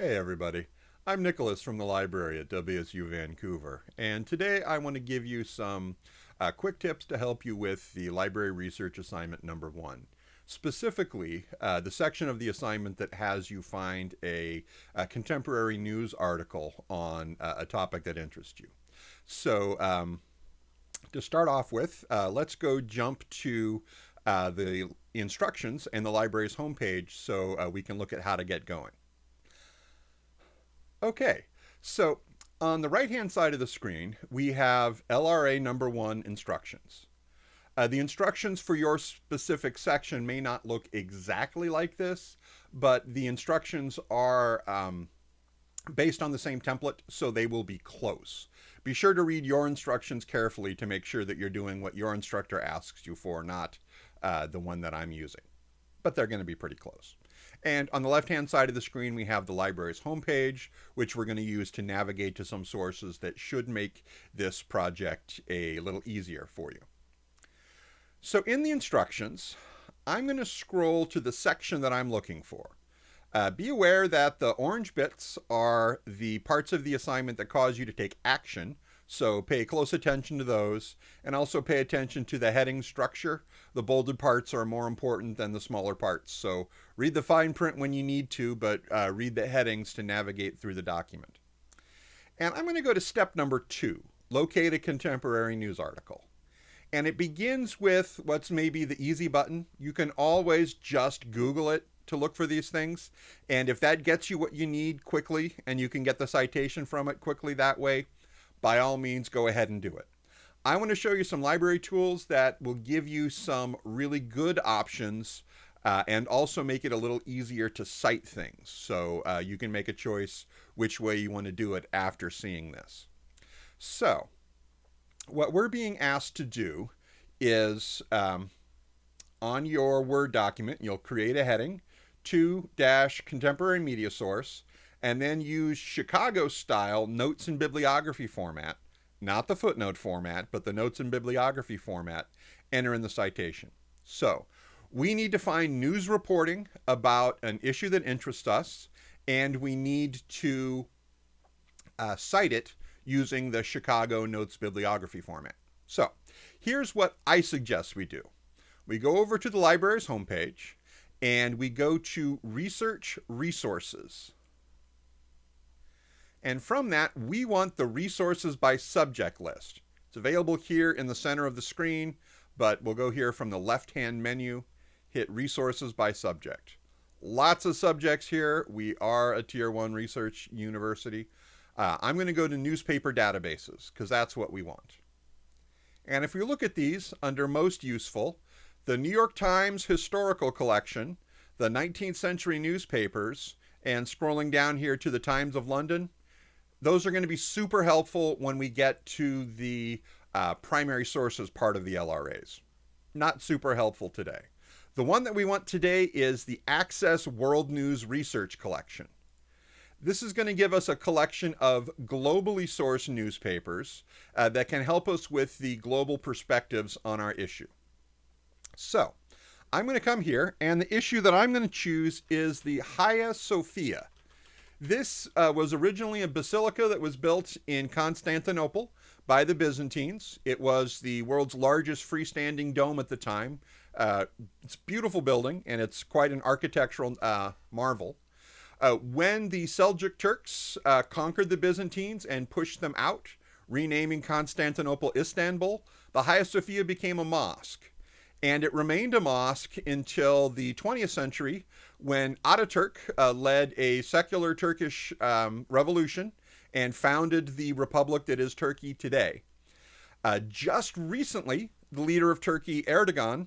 Hey everybody, I'm Nicholas from the library at WSU Vancouver, and today I want to give you some uh, quick tips to help you with the library research assignment number one. Specifically, uh, the section of the assignment that has you find a, a contemporary news article on uh, a topic that interests you. So, um, to start off with, uh, let's go jump to uh, the instructions and the library's homepage so uh, we can look at how to get going. Okay, so on the right-hand side of the screen, we have LRA number one instructions. Uh, the instructions for your specific section may not look exactly like this, but the instructions are um, based on the same template, so they will be close. Be sure to read your instructions carefully to make sure that you're doing what your instructor asks you for, not uh, the one that I'm using. But they're going to be pretty close. And on the left-hand side of the screen, we have the library's homepage, which we're going to use to navigate to some sources that should make this project a little easier for you. So in the instructions, I'm going to scroll to the section that I'm looking for. Uh, be aware that the orange bits are the parts of the assignment that cause you to take action, so pay close attention to those and also pay attention to the heading structure. The bolded parts are more important than the smaller parts. So read the fine print when you need to, but uh, read the headings to navigate through the document. And I'm going to go to step number two, locate a contemporary news article. And it begins with what's maybe the easy button. You can always just Google it to look for these things. And if that gets you what you need quickly and you can get the citation from it quickly that way, by all means, go ahead and do it. I want to show you some library tools that will give you some really good options uh, and also make it a little easier to cite things. So uh, you can make a choice which way you want to do it after seeing this. So what we're being asked to do is um, on your Word document, you'll create a heading, to dash contemporary media source, and then use Chicago style notes and bibliography format, not the footnote format, but the notes and bibliography format, enter in the citation. So we need to find news reporting about an issue that interests us, and we need to uh, cite it using the Chicago Notes Bibliography format. So here's what I suggest we do. We go over to the library's homepage and we go to Research Resources. And from that, we want the resources by subject list. It's available here in the center of the screen, but we'll go here from the left-hand menu, hit resources by subject. Lots of subjects here. We are a tier one research university. Uh, I'm going to go to newspaper databases because that's what we want. And if we look at these under most useful, the New York Times Historical Collection, the 19th century newspapers, and scrolling down here to the Times of London, those are going to be super helpful when we get to the uh, primary sources part of the LRAs. Not super helpful today. The one that we want today is the Access World News Research Collection. This is going to give us a collection of globally sourced newspapers uh, that can help us with the global perspectives on our issue. So I'm going to come here, and the issue that I'm going to choose is the Hagia Sophia. This uh, was originally a basilica that was built in Constantinople by the Byzantines. It was the world's largest freestanding dome at the time. Uh, it's a beautiful building, and it's quite an architectural uh, marvel. Uh, when the Seljuk Turks uh, conquered the Byzantines and pushed them out, renaming Constantinople Istanbul, the Hagia Sophia became a mosque. And it remained a mosque until the 20th century when Ataturk uh, led a secular Turkish um, revolution and founded the republic that is Turkey today. Uh, just recently, the leader of Turkey, Erdogan,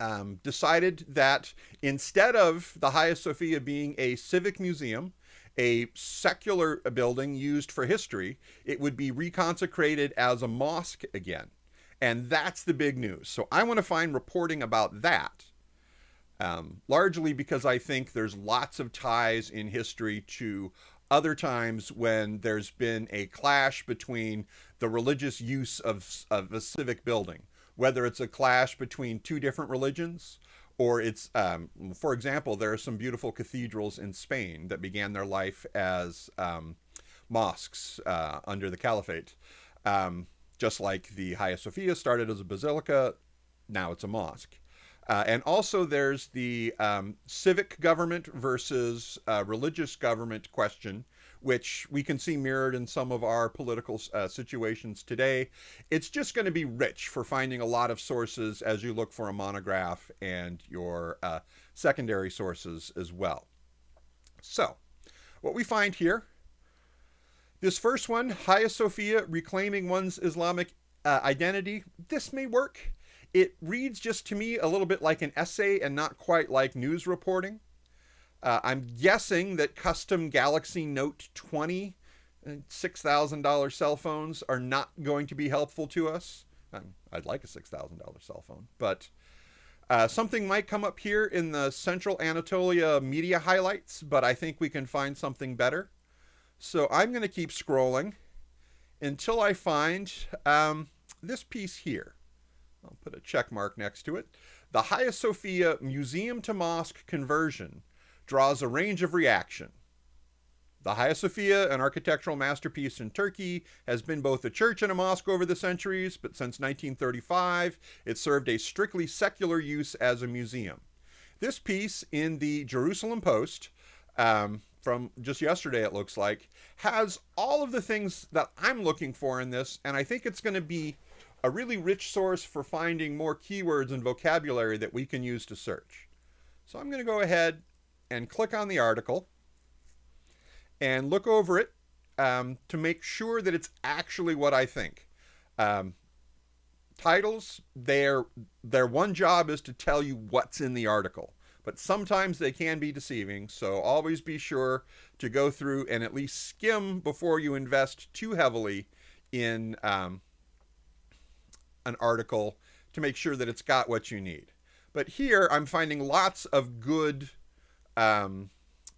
um, decided that instead of the Hagia Sophia being a civic museum, a secular building used for history, it would be reconsecrated as a mosque again. And that's the big news. So I want to find reporting about that, um, largely because I think there's lots of ties in history to other times when there's been a clash between the religious use of, of a civic building, whether it's a clash between two different religions or it's, um, for example, there are some beautiful cathedrals in Spain that began their life as um, mosques uh, under the caliphate. Um, just like the Hagia Sophia started as a basilica, now it's a mosque. Uh, and also, there's the um, civic government versus uh, religious government question, which we can see mirrored in some of our political uh, situations today. It's just going to be rich for finding a lot of sources as you look for a monograph and your uh, secondary sources as well. So, what we find here this first one, Hagia Sophia, reclaiming one's Islamic uh, identity, this may work. It reads just to me a little bit like an essay and not quite like news reporting. Uh, I'm guessing that custom Galaxy Note 20 $6,000 cell phones are not going to be helpful to us. Um, I'd like a $6,000 cell phone, but uh, something might come up here in the Central Anatolia media highlights, but I think we can find something better. So I'm going to keep scrolling until I find um, this piece here. I'll put a check mark next to it. The Hagia Sophia Museum to Mosque conversion draws a range of reaction. The Hagia Sophia, an architectural masterpiece in Turkey, has been both a church and a mosque over the centuries, but since 1935, it served a strictly secular use as a museum. This piece in the Jerusalem Post um, from just yesterday, it looks like, has all of the things that I'm looking for in this, and I think it's going to be a really rich source for finding more keywords and vocabulary that we can use to search. So I'm going to go ahead and click on the article and look over it um, to make sure that it's actually what I think. Um, titles, their their one job is to tell you what's in the article but sometimes they can be deceiving. So always be sure to go through and at least skim before you invest too heavily in um, an article to make sure that it's got what you need. But here I'm finding lots of good um,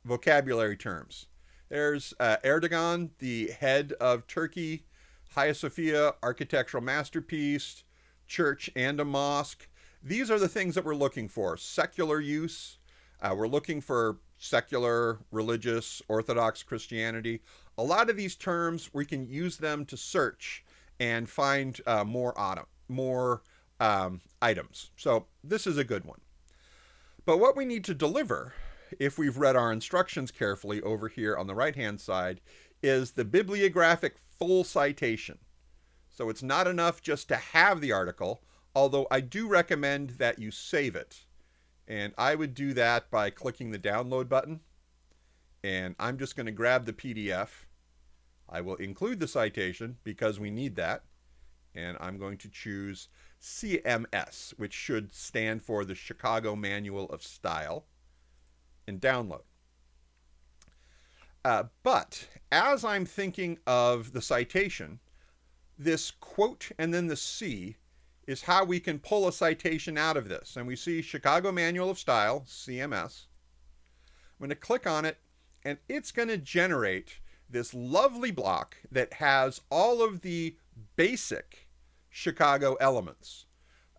vocabulary terms. There's uh, Erdogan, the head of Turkey, Hagia Sophia, architectural masterpiece, church and a mosque. These are the things that we're looking for. Secular use. Uh, we're looking for secular, religious, Orthodox Christianity. A lot of these terms, we can use them to search and find uh, more, autumn, more um, items. So this is a good one. But what we need to deliver, if we've read our instructions carefully over here on the right-hand side, is the bibliographic full citation. So it's not enough just to have the article, although I do recommend that you save it. And I would do that by clicking the download button. And I'm just going to grab the PDF. I will include the citation because we need that. And I'm going to choose CMS, which should stand for the Chicago Manual of Style, and download. Uh, but as I'm thinking of the citation, this quote and then the C is how we can pull a citation out of this. And we see Chicago Manual of Style, CMS. I'm going to click on it, and it's going to generate this lovely block that has all of the basic Chicago elements.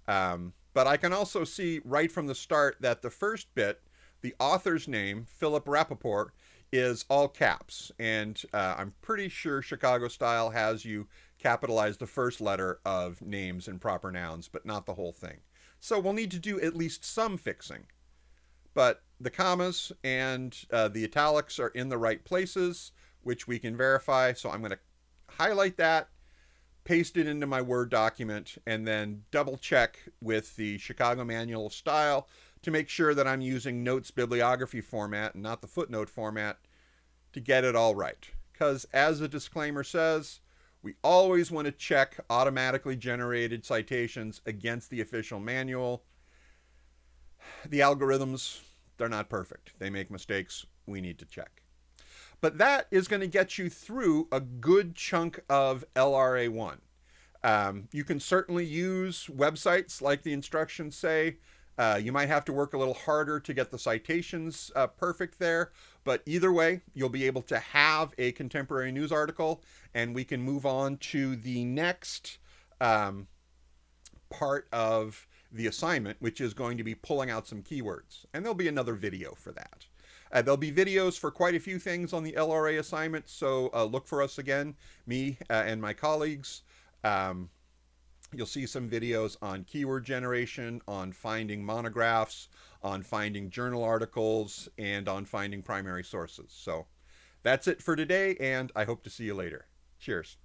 Um, but I can also see right from the start that the first bit, the author's name, Philip Rappaport, is all caps. And uh, I'm pretty sure Chicago Style has you capitalize the first letter of names and proper nouns, but not the whole thing. So we'll need to do at least some fixing. But the commas and uh, the italics are in the right places, which we can verify. So I'm going to highlight that, paste it into my Word document, and then double check with the Chicago Manual of Style to make sure that I'm using notes bibliography format and not the footnote format to get it all right. Because as the disclaimer says, we always want to check automatically generated citations against the official manual. The algorithms, they're not perfect. They make mistakes. We need to check. But that is going to get you through a good chunk of LRA1. Um, you can certainly use websites like the instructions say. Uh, you might have to work a little harder to get the citations uh, perfect there, but either way, you'll be able to have a contemporary news article, and we can move on to the next um, part of the assignment, which is going to be pulling out some keywords. And there'll be another video for that. Uh, there'll be videos for quite a few things on the LRA assignment, so uh, look for us again, me uh, and my colleagues. Um, you'll see some videos on keyword generation, on finding monographs, on finding journal articles, and on finding primary sources. So that's it for today, and I hope to see you later. Cheers.